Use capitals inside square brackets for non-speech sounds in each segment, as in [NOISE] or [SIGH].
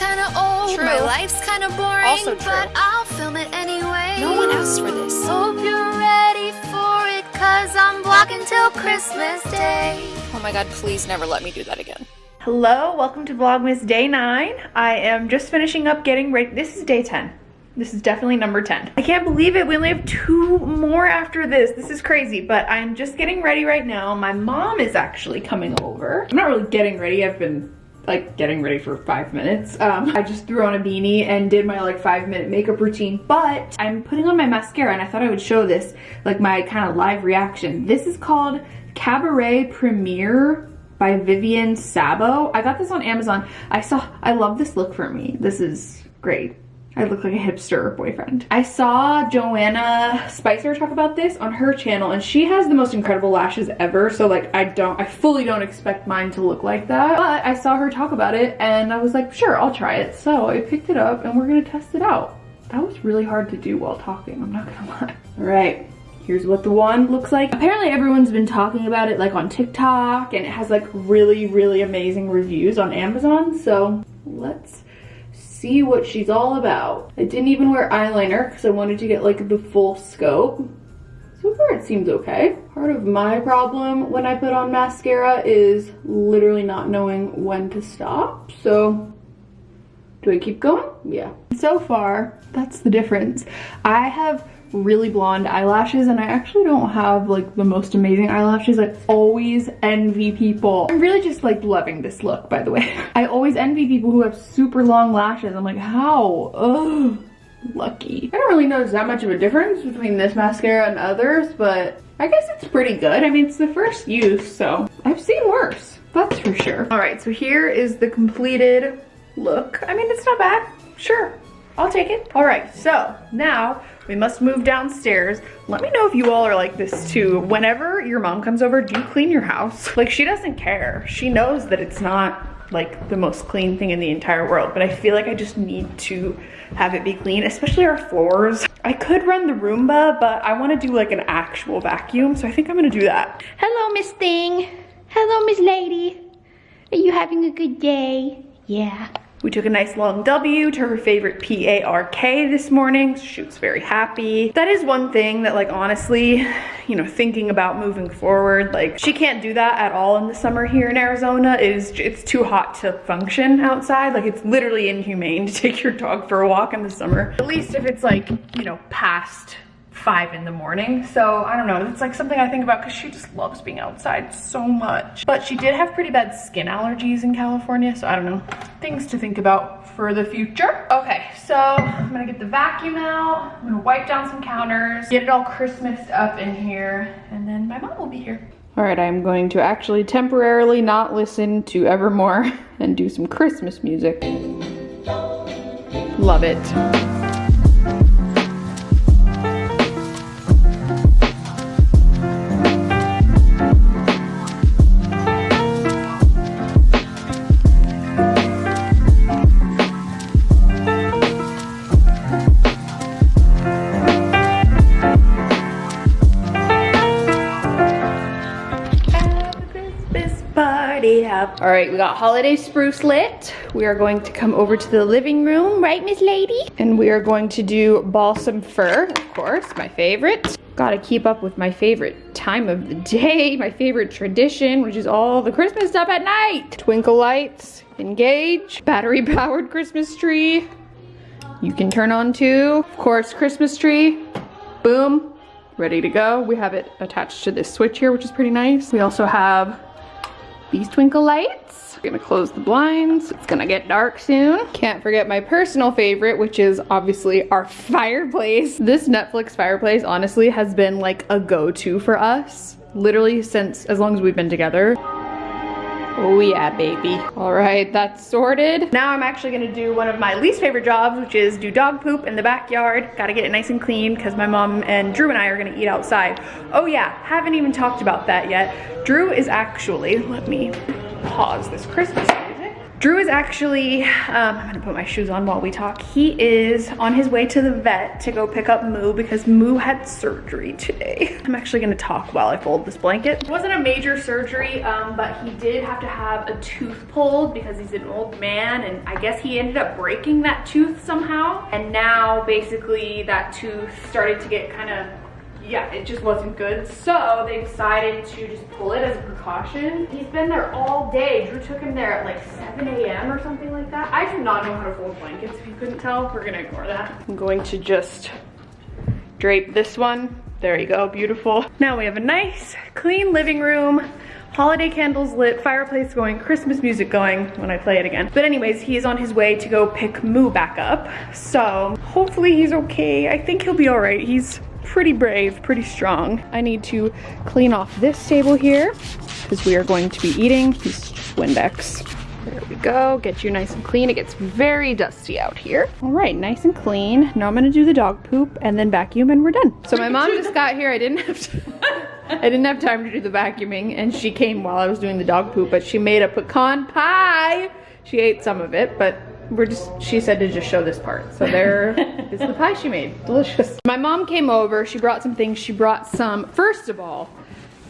kinda old, True. my life's kinda boring, Also true. but I'll film it anyway. No one asked for this. Hope you're ready for it, cause I'm vlogging till Christmas Day. Oh my god, please never let me do that again. Hello, welcome to Vlogmas Day 9. I am just finishing up getting ready. This is day 10. This is definitely number 10. I can't believe it. We only have two more after this. This is crazy, but I'm just getting ready right now. My mom is actually coming over. I'm not really getting ready. I've been like getting ready for five minutes. Um, I just threw on a beanie and did my like five minute makeup routine, but I'm putting on my mascara and I thought I would show this, like my kind of live reaction. This is called Cabaret Premiere by Vivienne Sabo. I got this on Amazon. I saw, I love this look for me. This is great. I look like a hipster boyfriend. I saw Joanna Spicer talk about this on her channel and she has the most incredible lashes ever. So like I don't, I fully don't expect mine to look like that. But I saw her talk about it and I was like, sure, I'll try it. So I picked it up and we're gonna test it out. That was really hard to do while talking, I'm not gonna [LAUGHS] lie. All right, here's what the wand looks like. Apparently everyone's been talking about it like on TikTok and it has like really, really amazing reviews on Amazon. So let's see what she's all about. I didn't even wear eyeliner because I wanted to get like the full scope. So far it seems okay. Part of my problem when I put on mascara is literally not knowing when to stop. So do I keep going? Yeah. So far, that's the difference. I have really blonde eyelashes and I actually don't have like the most amazing eyelashes. I always envy people. I'm really just like loving this look by the way. [LAUGHS] I always envy people who have super long lashes. I'm like how? Ugh, lucky. I don't really notice that much of a difference between this mascara and others but I guess it's pretty good. I mean it's the first use so I've seen worse. That's for sure. All right so here is the completed look. I mean it's not bad. Sure. I'll take it. All right, so now we must move downstairs. Let me know if you all are like this too. Whenever your mom comes over, do you clean your house? [LAUGHS] Like she doesn't care. She knows that it's not like the most clean thing in the entire world, but I feel like I just need to have it be clean, especially our floors. I could run the Roomba, but I wanna do like an actual vacuum, so I think I'm gonna do that. Hello, Miss Thing. Hello, Miss Lady. Are you having a good day? Yeah. We took a nice long W to her favorite P-A-R-K this morning. She was very happy. That is one thing that like honestly, you know, thinking about moving forward, like she can't do that at all in the summer here in Arizona. It is it's too hot to function outside. Like it's literally inhumane to take your dog for a walk in the summer. At least if it's like, you know, past five in the morning. So I don't know, it's like something I think about because she just loves being outside so much. But she did have pretty bad skin allergies in California. So I don't know, things to think about for the future. Okay, so I'm gonna get the vacuum out. I'm gonna wipe down some counters, get it all Christmased up in here, and then my mom will be here. All right, I'm going to actually temporarily not listen to Evermore [LAUGHS] and do some Christmas music. Love it. Right, we got holiday spruce lit. We are going to come over to the living room, right, Miss Lady? And we are going to do balsam fir, of course, my favorite. Gotta keep up with my favorite time of the day, [LAUGHS] my favorite tradition, which is all the Christmas stuff at night. Twinkle lights, engage, battery powered Christmas tree. You can turn on too. Of course, Christmas tree. Boom, ready to go. We have it attached to this switch here, which is pretty nice. We also have these twinkle lights. We're gonna close the blinds. It's gonna get dark soon. Can't forget my personal favorite, which is obviously our [LAUGHS] fireplace. This Netflix fireplace honestly has been like a go-to for us. Literally since as long as we've been together. Oh yeah, baby. All right, that's sorted. Now I'm actually gonna do one of my least favorite jobs, which is do dog poop in the backyard. Gotta get it nice and clean because my mom and Drew and I are gonna eat outside. Oh yeah, haven't even talked about that yet. Drew is actually, let me pause this Christmas. Drew is actually, um, I'm gonna put my shoes on while we talk. He is on his way to the vet to go pick up Moo because Moo had surgery today. I'm actually gonna talk while I fold this blanket. It wasn't a major surgery, um, but he did have to have a tooth pulled because he's an old man and I guess he ended up breaking that tooth somehow. And now basically that tooth started to get kind of yeah, it just wasn't good. So they decided to just pull it as a precaution. He's been there all day. Drew took him there at like 7 a.m. or something like that. I do not know how to fold blankets, if you couldn't tell. We're gonna ignore that. I'm going to just drape this one. There you go, beautiful. Now we have a nice, clean living room holiday candles lit, fireplace going, Christmas music going when I play it again. But anyways, he is on his way to go pick Moo back up. So hopefully he's okay. I think he'll be all right. He's pretty brave, pretty strong. I need to clean off this table here because we are going to be eating. He's just Windex. There we go, get you nice and clean. It gets very dusty out here. All right, nice and clean. Now I'm gonna do the dog poop and then vacuum and we're done. So my mom just got here. I didn't have to, [LAUGHS] I didn't have time to do the vacuuming and she came while I was doing the dog poop, but she made a pecan pie. She ate some of it, but we're just, she said to just show this part. So there is the pie she made, delicious. My mom came over, she brought some things. She brought some, first of all,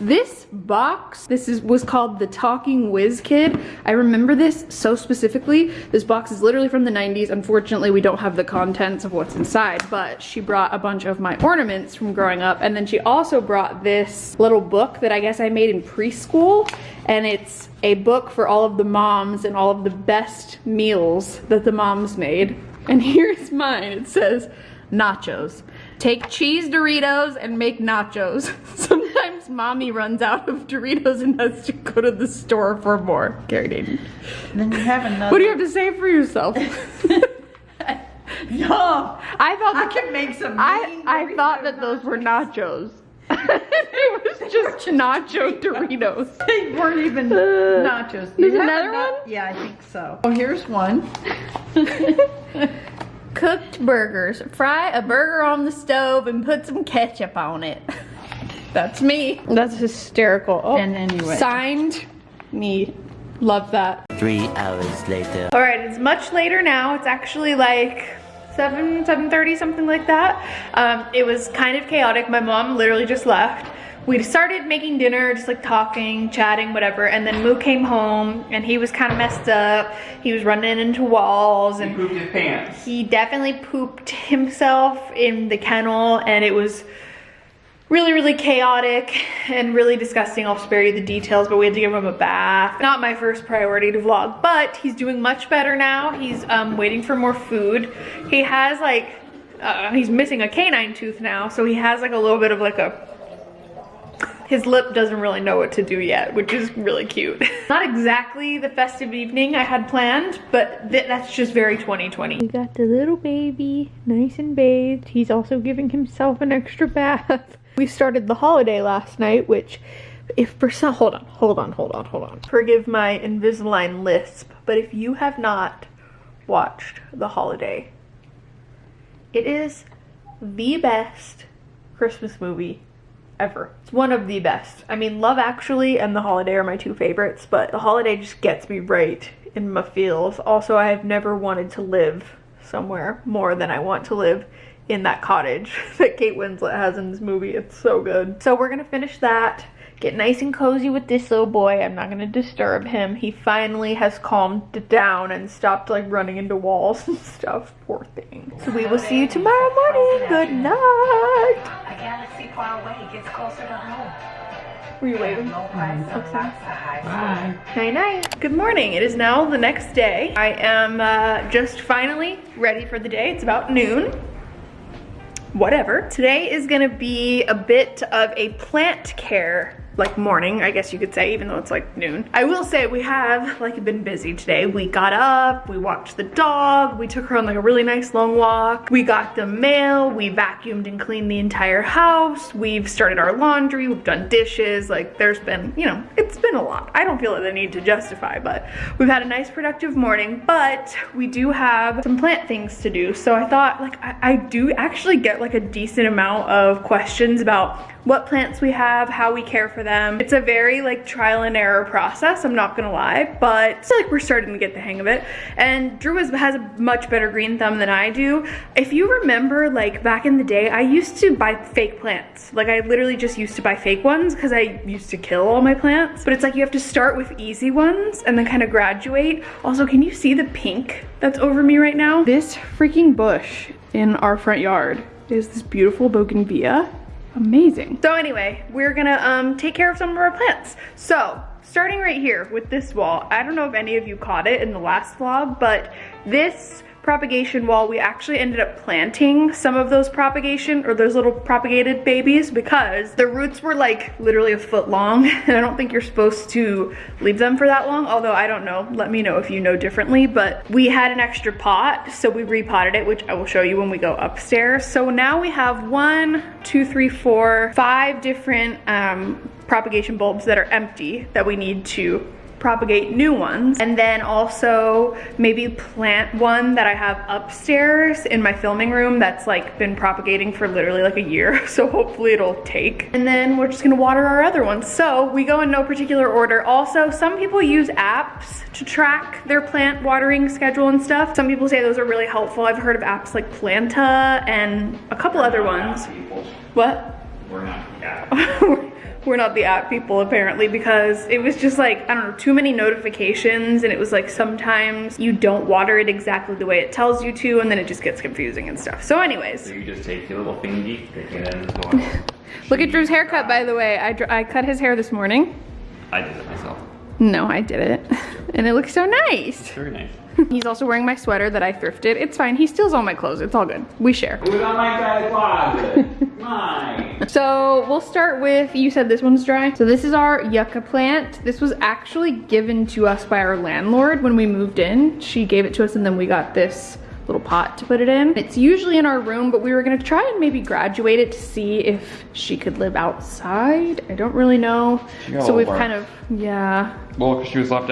this box, this is was called the Talking Whiz Kid. I remember this so specifically. This box is literally from the 90s. Unfortunately, we don't have the contents of what's inside, but she brought a bunch of my ornaments from growing up. And then she also brought this little book that I guess I made in preschool. And it's a book for all of the moms and all of the best meals that the moms made. And [LAUGHS] here's mine. It says, nachos. Take cheese Doritos and make nachos. [LAUGHS] Sometimes mommy runs out of Doritos and has to go to the store for more. Gary Dayton. Then you have another. What do you have to say for yourself? [LAUGHS] [LAUGHS] No, I thought I can make some. I, I thought that those were nachos. it was just nacho Doritos. They weren't even uh, nachos. there's another one? Yeah, I think so. Oh, here's one. Cooked burgers. Fry a burger on the stove and put some ketchup on it. [LAUGHS] That's me. That's hysterical. Oh, And anyway. Signed me. Love that. Three hours later. All right, it's much later now. It's actually like 7, 7.30, something like that. Um, it was kind of chaotic. My mom literally just left. We started making dinner, just like talking, chatting, whatever. And then Moo came home and he was kind of messed up. He was running into walls and pooped his pants. he definitely pooped himself in the kennel and it was really, really chaotic and really disgusting. I'll spare you the details, but we had to give him a bath. Not my first priority to vlog, but he's doing much better now. He's um, waiting for more food. He has like, uh, he's missing a canine tooth now, so he has like a little bit of like a his lip doesn't really know what to do yet, which is really cute. [LAUGHS] Not exactly the festive evening I had planned, but th that's just very 2020. We got the little baby, nice and bathed. He's also giving himself an extra bath. [LAUGHS] We started the holiday last night, which if for some, hold on, hold on, hold on, hold on. Forgive my Invisalign lisp, but if you have not watched The Holiday, it is the best Christmas movie ever. It's one of the best. I mean, Love Actually and The Holiday are my two favorites, but The Holiday just gets me right in my feels. Also, I have never wanted to live somewhere more than I want to live in that cottage [LAUGHS] that Kate Winslet has in this movie. It's so good. So we're gonna finish that. Get nice and cozy with this little boy. I'm not gonna disturb him. He finally has calmed down and stopped like running into walls [LAUGHS] and stuff. Poor thing. So we will see you tomorrow morning. Good night. A galaxy far away gets closer to home. Were you price of outside. Night night. Good morning. It is now the next day. I am uh, just finally ready for the day. It's about noon. Whatever. Today is gonna be a bit of a plant care like morning, I guess you could say, even though it's like noon. I will say we have like been busy today. We got up, we walked the dog, we took her on like a really nice long walk. We got the mail, we vacuumed and cleaned the entire house. We've started our laundry, we've done dishes. Like there's been, you know, it's been a lot. I don't feel like I need to justify, but we've had a nice productive morning, but we do have some plant things to do. So I thought like I, I do actually get like a decent amount of questions about what plants we have, how we care for them them. It's a very like trial and error process, I'm not gonna lie, but I feel like we're starting to get the hang of it. And Drew has, has a much better green thumb than I do. If you remember like back in the day, I used to buy fake plants. Like I literally just used to buy fake ones because I used to kill all my plants. But it's like you have to start with easy ones and then kind of graduate. Also, can you see the pink that's over me right now? This freaking bush in our front yard is this beautiful bougainvillea. Amazing. So anyway, we're gonna um, take care of some of our plants. So starting right here with this wall, I don't know if any of you caught it in the last vlog, but this propagation wall, we actually ended up planting some of those propagation or those little propagated babies because the roots were like literally a foot long [LAUGHS] and I don't think you're supposed to leave them for that long. Although I don't know, let me know if you know differently, but we had an extra pot. So we repotted it, which I will show you when we go upstairs. So now we have one, two, three, four, five different um, propagation bulbs that are empty that we need to propagate new ones and then also maybe plant one that I have upstairs in my filming room that's like been propagating for literally like a year. [LAUGHS] So hopefully it'll take. And then we're just gonna water our other ones. So we go in no particular order. Also some people use apps to track their plant watering schedule and stuff. Some people say those are really helpful. I've heard of apps like Planta and a couple other ones. what? We're not, yeah. [LAUGHS] we're not the app people apparently because it was just like, I don't know, too many notifications and it was like sometimes you don't water it exactly the way it tells you to and then it just gets confusing and stuff. So anyways. So you just take your little thingy, stick it in the soil. Look at Drew's haircut by the way. I, I cut his hair this morning. I did it myself. No, I did it. [LAUGHS] And it looks so nice. Very nice. [LAUGHS] He's also wearing my sweater that I thrifted. It's fine, he steals all my clothes, it's all good. We share. Who's on my guy's closet? Mine. [LAUGHS] So we'll start with, you said this one's dry. So this is our yucca plant. This was actually given to us by our landlord when we moved in. She gave it to us and then we got this little pot to put it in. It's usually in our room, but we were gonna try and maybe graduate it to see if she could live outside. I don't really know. She got a So we've bark. kind of, yeah. Well, cause she was left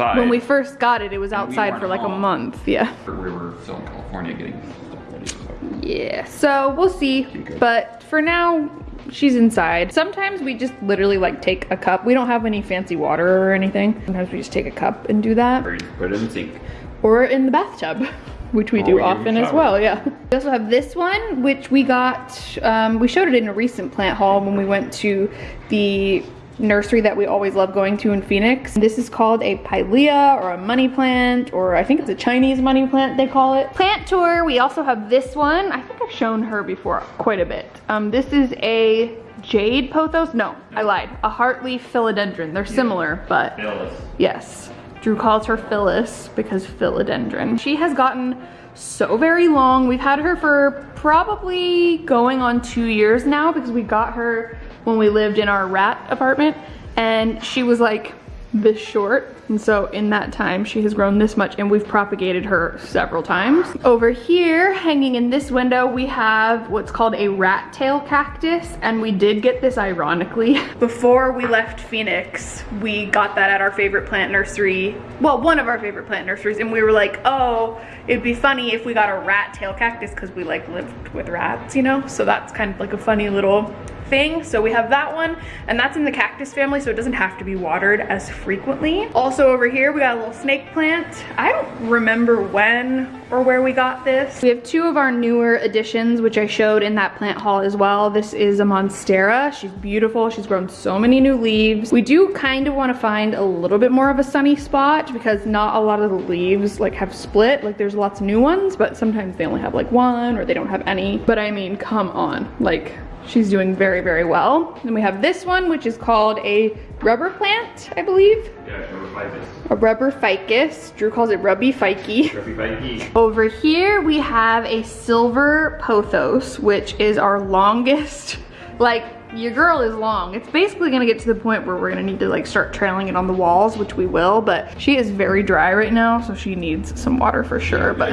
outside. When we first got it, it was outside weren't for like a month, yeah. We were still in California getting stuff ready. So. Yeah, so we'll see. But for now, she's inside. Sometimes we just literally like take a cup. We don't have any fancy water or anything. Sometimes we just take a cup and do that. Or you put it in the sink. Or in the bathtub, [LAUGHS] which we Or do we often as well, yeah. We also have this one, which we got, um, we showed it in a recent plant haul when we went to the nursery that we always love going to in Phoenix. This is called a pilea or a money plant, or I think it's a Chinese money plant they call it. Plant tour, we also have this one. I think I've shown her before quite a bit. Um, this is a jade pothos? No, I lied. A heartleaf philodendron. They're similar, but Phyllis. Yes. Drew calls her Phyllis because philodendron. She has gotten so very long. We've had her for probably going on two years now because we got her when we lived in our rat apartment and she was like this short and so in that time she has grown this much and we've propagated her several times. Over here hanging in this window we have what's called a rat tail cactus and we did get this ironically. [LAUGHS] Before we left Phoenix we got that at our favorite plant nursery, well one of our favorite plant nurseries and we were like oh it'd be funny if we got a rat tail cactus because we like lived with rats you know so that's kind of like a funny little thing. So we have that one and that's in the cactus family so it doesn't have to be watered as frequently. Also over here we got a little snake plant. I don't remember when or where we got this. We have two of our newer additions which I showed in that plant haul as well. This is a Monstera. She's beautiful. She's grown so many new leaves. We do kind of want to find a little bit more of a sunny spot because not a lot of the leaves like have split. Like there's lots of new ones but sometimes they only have like one or they don't have any. But I mean come on like She's doing very, very well. Then we have this one, which is called a rubber plant, I believe. Yeah, like this. A rubber ficus. Drew calls it rubby fikey. Everybody. Over here, we have a silver pothos, which is our longest, like, your girl is long. It's basically gonna get to the point where we're gonna need to like start trailing it on the walls, which we will, but she is very dry right now, so she needs some water for sure, but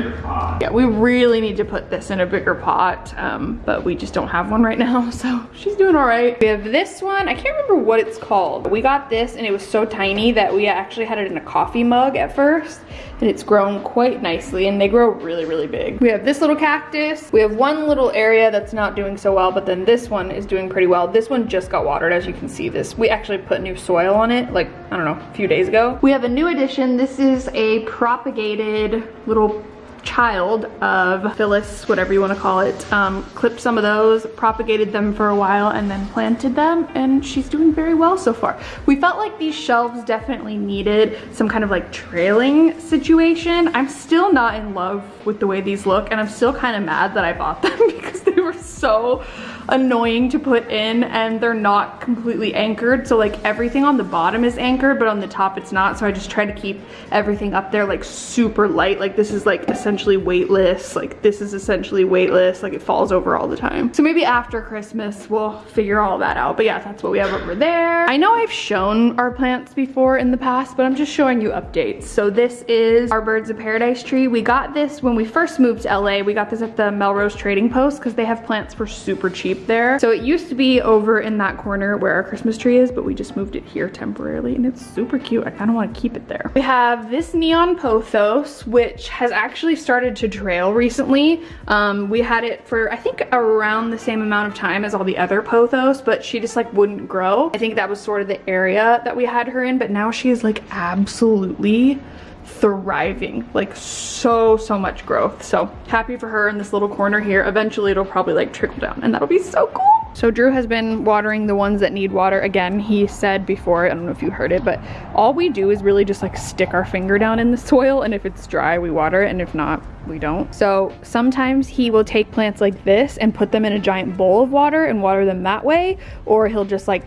yeah, we really need to put this in a bigger pot, um, but we just don't have one right now, [LAUGHS] so she's doing all right. We have this one, I can't remember what it's called. We got this and it was so tiny that we actually had it in a coffee mug at first, and it's grown quite nicely, and they grow really, really big. We have this little cactus. We have one little area that's not doing so well, but then this one is doing pretty well. Well. This one just got watered, as you can see this. We actually put new soil on it, like, I don't know, a few days ago. We have a new addition. This is a propagated little child of Phyllis, whatever you want to call it, um, clipped some of those, propagated them for a while, and then planted them, and she's doing very well so far. We felt like these shelves definitely needed some kind of like trailing situation. I'm still not in love with the way these look, and I'm still kind of mad that I bought them [LAUGHS] because they were so annoying to put in and they're not completely anchored. So like everything on the bottom is anchored, but on the top it's not. So I just try to keep everything up there like super light. Like this is like essentially weightless. Like this is essentially weightless. Like it falls over all the time. So maybe after Christmas we'll figure all that out. But yeah, that's what we have over there. I know I've shown our plants before in the past, but I'm just showing you updates. So this is our Birds of Paradise tree. We got this when we first moved to LA. We got this at the Melrose Trading Post because they have plants for super cheap there. So it used to be over in that corner where our Christmas tree is, but we just moved it here temporarily and it's super cute. I kind of want to keep it there. We have this neon pothos, which has actually started to trail recently. Um, we had it for, I think, around the same amount of time as all the other pothos, but she just like wouldn't grow. I think that was sort of the area that we had her in, but now she is like absolutely thriving like so so much growth. So happy for her in this little corner here. Eventually it'll probably like trickle down and that'll be so cool. So Drew has been watering the ones that need water again. He said before I don't know if you heard it but all we do is really just like stick our finger down in the soil and if it's dry we water it and if not we don't. So sometimes he will take plants like this and put them in a giant bowl of water and water them that way or he'll just like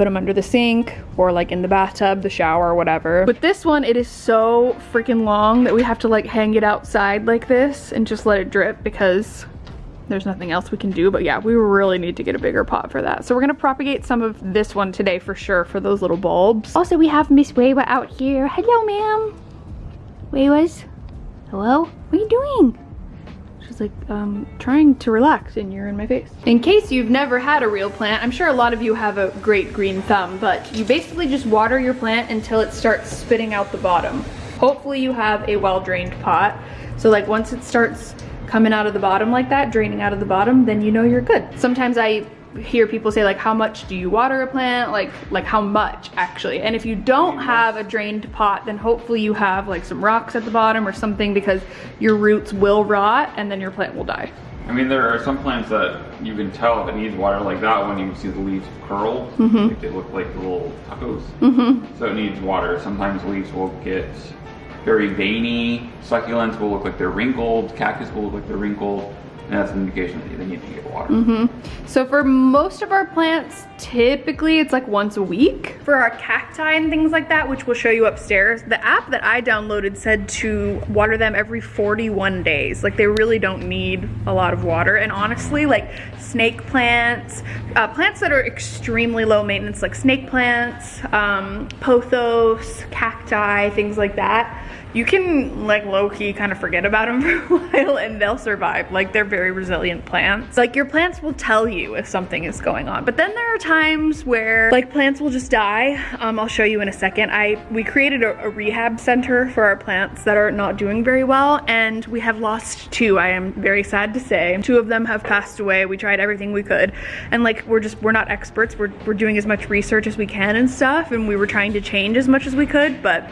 put them under the sink or like in the bathtub, the shower, whatever. With this one, it is so freaking long that we have to like hang it outside like this and just let it drip because there's nothing else we can do. But yeah, we really need to get a bigger pot for that. So we're gonna propagate some of this one today for sure for those little bulbs. Also, we have Miss Weiwa out here. Hello, ma'am. Weiwas. Hello? What are you doing? Like, um, trying to relax and you're in my face. In case you've never had a real plant, I'm sure a lot of you have a great green thumb, but you basically just water your plant until it starts spitting out the bottom. Hopefully you have a well-drained pot. So like once it starts coming out of the bottom like that, draining out of the bottom, then you know you're good. Sometimes I hear people say like how much do you water a plant like like how much actually and if you don't have a drained pot then hopefully you have like some rocks at the bottom or something because your roots will rot and then your plant will die I mean, there are some plants that you can tell if it needs water like that when you see the leaves curl. Mm-hmm. Like they look like little tacos. So it needs water. Sometimes leaves will get very veiny. Succulents will look like they're wrinkled. Cactus will look like they're wrinkled. And that's an indication that they need to get water. Mm-hmm. So for most of our plants, typically it's like once a week. For our cacti and things like that, which we'll show you upstairs, the app that I downloaded said to water them every 41 days. Like they really don't need a lot of water. And honestly, like snake plants, uh, plants that are extremely low maintenance, like snake plants, um, pothos, cacti, things like that, you can like low-key kind of forget about them [LAUGHS] for a while and they'll survive. Like they're very resilient plants. Like your plants will tell you if something is going on. But then there are times where like plants will just die. Um, I'll show you in a second. I We created a, a rehab center for our plants that are not doing very well and we have lost two, I am very sad to say. Two of them have passed away. We tried everything we could and like we're just, we're not experts. We're, we're doing as much research as we can and stuff and we were trying to change as much as we could, but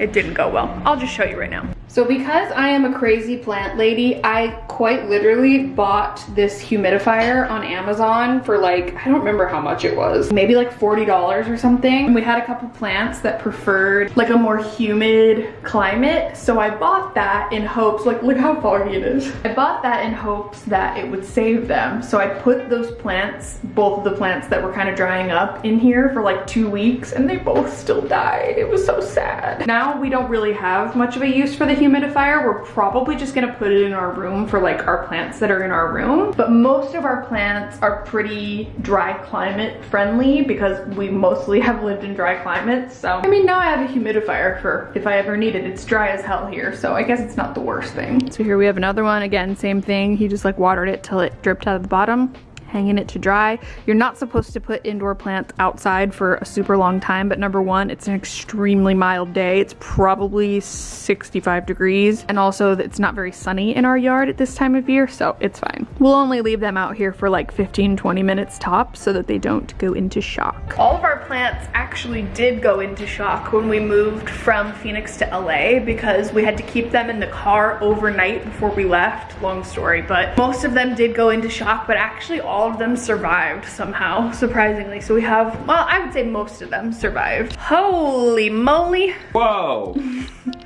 it didn't go well. I'll just show you right now. So because I am a crazy plant lady, I quite literally bought this humidifier on Amazon for like, I don't remember how much it was, maybe like $40 or something. And we had a couple plants that preferred like a more humid climate. So I bought that in hopes, like look how foggy it is. I bought that in hopes that it would save them. So I put those plants, both of the plants that were kind of drying up in here for like two weeks and they both still died. It was so sad. Now we don't really have much of a use for the humidifier. We're probably just gonna put it in our room for like our plants that are in our room. But most of our plants are pretty dry climate friendly because we mostly have lived in dry climates. So, I mean, now I have a humidifier for if I ever need it. It's dry as hell here, so I guess it's not the worst thing. So here we have another one. Again, same thing. He just like watered it till it dripped out of the bottom hanging it to dry. You're not supposed to put indoor plants outside for a super long time, but number one, it's an extremely mild day. It's probably 65 degrees, and also it's not very sunny in our yard at this time of year, so it's fine. We'll only leave them out here for like 15, 20 minutes tops so that they don't go into shock. All of our plants actually did go into shock when we moved from Phoenix to LA because we had to keep them in the car overnight before we left. Long story, but most of them did go into shock, but actually all of them survived somehow, surprisingly. So we have, well, I would say most of them survived. Holy moly. Whoa! [LAUGHS]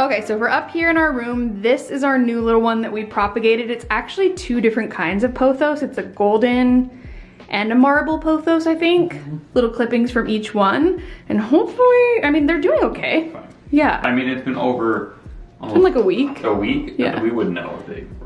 Okay, so we're up here in our room. This is our new little one that we propagated. It's actually two different kinds of pothos. It's a golden and a marble pothos, I think. Mm-hmm. Little clippings from each one. And hopefully, I mean, they're doing okay. Yeah, I mean, it's been over in like a week. a week. Yeah. We would know if they fine.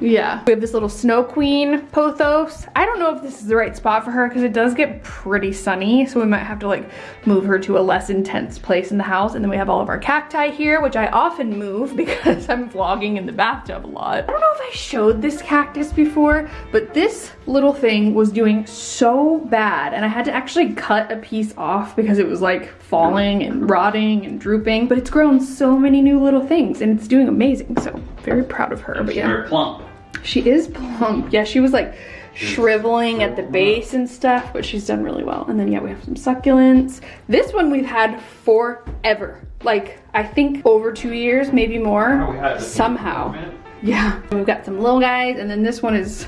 Yeah. We have this little snow queen pothos. I don't know if this is the right spot for her because it does get pretty sunny. So we might have to like move her to a less intense place in the house. And then we have all of our cacti here, which I often move [LAUGHS] because I'm vlogging in the bathtub a lot. I don't know if I showed this cactus before, but this little thing was doing so bad. And I had to actually cut a piece off because it was like falling and rotting and drooping. But it's grown so many new little things and it's doing amazing. So very proud of her. But yeah. Plump. She is plump. Yeah, she was like shriveling at the base and stuff, but she's done really well. And then yeah, we have some succulents. This one we've had forever. Like I think over two years, maybe more. we had this Somehow. Yeah. We've got some little guys, and then this one is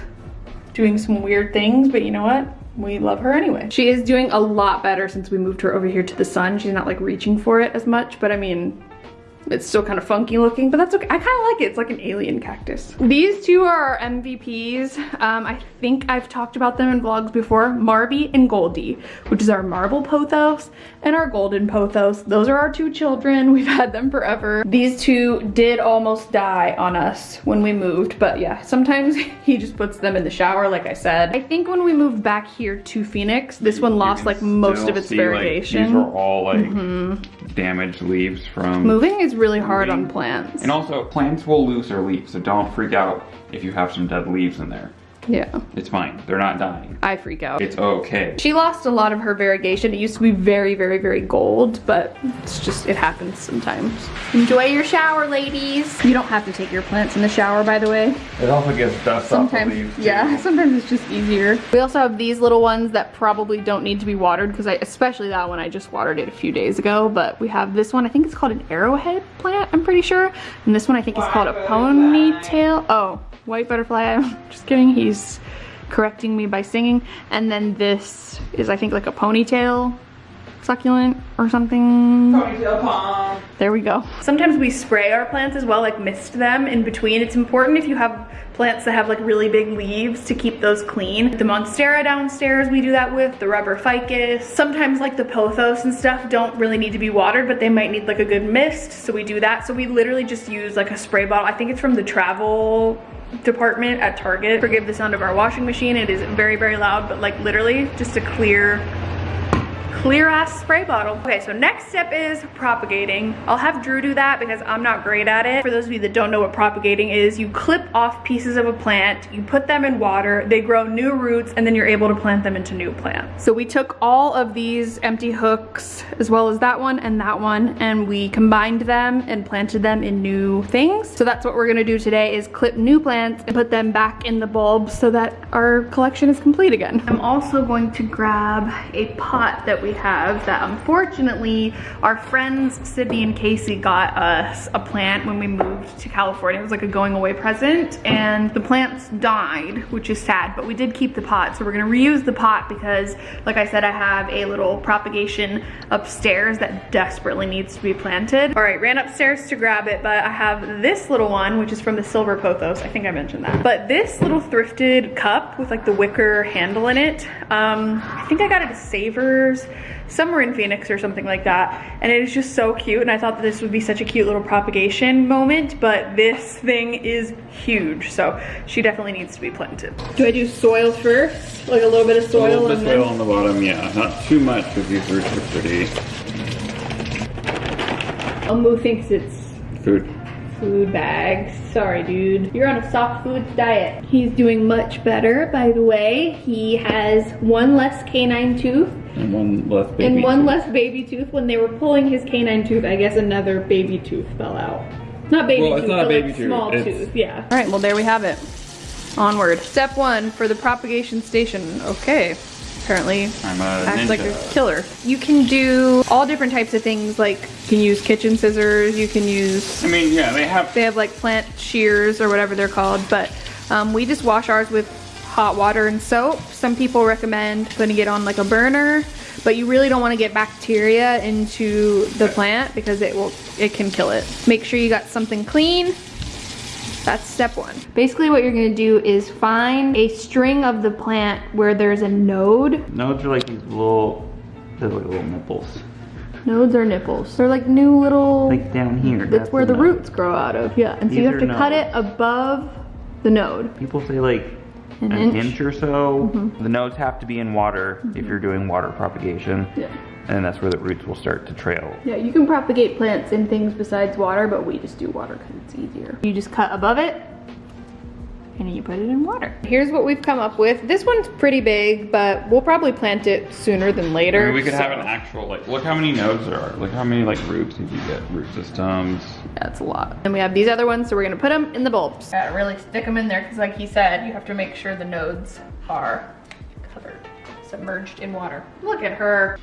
doing some weird things, but you know what? We love her anyway. She is doing a lot better since we moved her over here to the sun. She's not like reaching for it as much, but I mean, it's still kind of funky looking, but that's okay. I kind of like it. It's like an alien cactus. These two are our MVPs. Um, I think I've talked about them in vlogs before. Marby and Goldie, which is our marble pothos and our golden pothos. Those are our two children. [LAUGHS] We've had them forever. These two did almost die on us when we moved, but yeah, sometimes [LAUGHS] he just puts them in the shower, like I said. I think when we moved back here to Phoenix, this one lost like most of its see, like, these are all like damaged leaves from. Moving is really hard on plants. And also, plants will lose their leaves, so don't freak out if you have some dead leaves in there. Yeah, It's fine. They're not dying. I freak out. It's okay. She lost a lot of her variegation. It used to be very, very, very gold, but it's just, it happens sometimes. Enjoy your shower, ladies. You don't have to take your plants in the shower, by the way. It also gets dust Sometimes, yeah, [LAUGHS] sometimes it's just easier. We also have these little ones that probably don't need to be watered because I, especially that one, I just watered it a few days ago, but we have this one, I think it's called an arrowhead plant, I'm pretty sure. And this one I think is called a ponytail. Oh, white butterfly, I'm [LAUGHS] just kidding. He's correcting me by singing. And then this is I think like a ponytail succulent or something. There we go. Sometimes we spray our plants as well, like mist them in between. It's important if you have plants that have like really big leaves to keep those clean. The Monstera downstairs we do that with, the rubber ficus. Sometimes like the pothos and stuff don't really need to be watered, but they might need like a good mist, so we do that. So we literally just use like a spray bottle. I think it's from the travel department at Target. Forgive the sound of our washing machine. It is very, very loud, but like literally just a clear clear ass spray bottle. Okay, so next step is propagating. I'll have Drew do that because I'm not great at it. For those of you that don't know what propagating is, you clip off pieces of a plant, you put them in water, they grow new roots, and then you're able to plant them into new plants. So we took all of these empty hooks, as well as that one and that one, and we combined them and planted them in new things. So that's what we're gonna do today is clip new plants and put them back in the bulbs so that our collection is complete again. I'm also going to grab a pot that we have that unfortunately our friends Sydney and Casey got us a plant when we moved to California. It was like a going away present and the plants died, which is sad, but we did keep the pot. So we're gonna reuse the pot because like I said, I have a little propagation upstairs that desperately needs to be planted. All right, ran upstairs to grab it, but I have this little one, which is from the Silver Pothos. I think I mentioned that. But this little thrifted cup with like the wicker handle in it, um, I think I got it at Savers somewhere in Phoenix or something like that. And it is just so cute. And I thought that this would be such a cute little propagation moment, but this thing is huge. So she definitely needs to be planted. Do I do soil first? Like a little bit of soil? A soil little bit of soil on the bottom, yeah. Not too much because these roots are pretty Elmo thinks it's food. Food bags. Sorry, dude. You're on a soft foods diet. He's doing much better, by the way. He has one less canine tooth And one less baby. and one tooth. less baby tooth. When they were pulling his canine tooth, I guess another baby tooth fell out. Not baby Well, it's tooth, not a but baby like tooth. small It's- tooth, yeah. All right, well there we have it. Onward. Step one for the propagation station. Okay. Apparently I'm a acts like a killer. You can do all different types of things like you can use kitchen scissors, you can use I mean, yeah, they have. they have like plant shears or whatever they're called, but um, we just wash ours with hot water and soap. Some people recommend putting it on like a burner, but you really don't want to get bacteria into the plant because it will it can kill it. Make sure you got something clean. That's step one. Basically what you're gonna do is find a string of the plant where there's a node. Nodes are like these little. They're like little nipples. Nodes are nipples. They're like new little Like down here. that's where the node. roots grow out of, yeah. And so you have to are cut it above the node. People say like An an, inch? Mm-hmm. inch. or so. The nodes have to be in water if you're doing water propagation. Yeah. And that's where the roots will start to trail. Yeah, you can propagate plants in things besides water, but we just do water because it's easier. You just cut above it, and you put it in water. Here's what we've come up with. This one's pretty big, but we'll probably plant it sooner than later. I mean, we could so- have an actual like. Look how many nodes there are. Look how many like roots if you get root systems. That's a lot. And we have these other ones, so we're gonna put them in the bulbs. Gotta really stick them in there, because like he said, you have to make sure the nodes are covered, submerged in water. Look at her.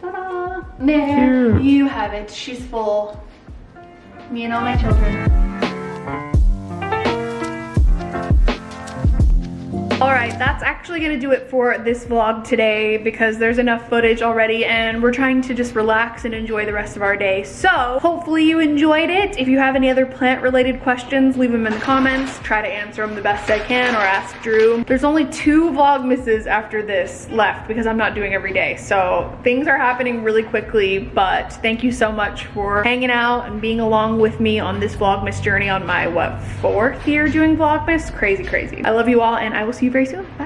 Ta-da! There, you have it. She's full. Me and all my children. All right, that's actually gonna do it for this vlog today because there's enough footage already and we're trying to just relax and enjoy the rest of our day. So hopefully you enjoyed it. If you have any other plant related questions, leave them in the comments. Try to answer them the best I can or ask Drew. There's only two Vlogmases after this left because I'm not doing every day. So things are happening really quickly, but thank you so much for hanging out and being along with me on this Vlogmas journey on my, what, fourth year doing Vlogmas? Crazy, crazy. I love you all and I will see you very soon. Bye.